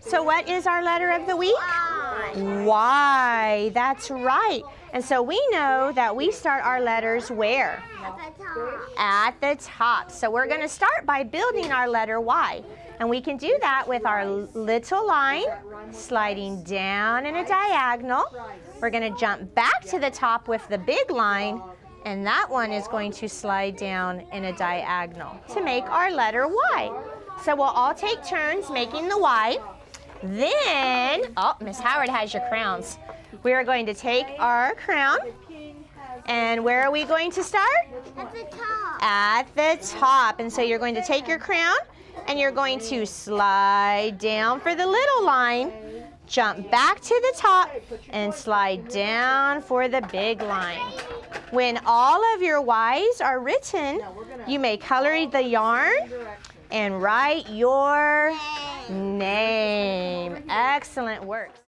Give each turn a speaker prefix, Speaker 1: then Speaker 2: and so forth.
Speaker 1: So what is our letter of the week? Y. Y. That's right. And so we know that we start our letters where? At the top. So we're going to start by building our letter Y. And we can do that with our little line sliding down in a diagonal. We're going to jump back to the top with the big line and that one is going to slide down in a diagonal to make our letter Y. So we'll all take turns making the Y. Then, oh, Miss Howard has your crowns. We are going to take our crown. And where are we going to start?
Speaker 2: At the top.
Speaker 1: At the top. And so you're going to take your crown and you're going to slide down for the little line, jump back to the top, and slide down for the big line. When all of your Y's are written, you may color the yarn and write your name. Excellent work.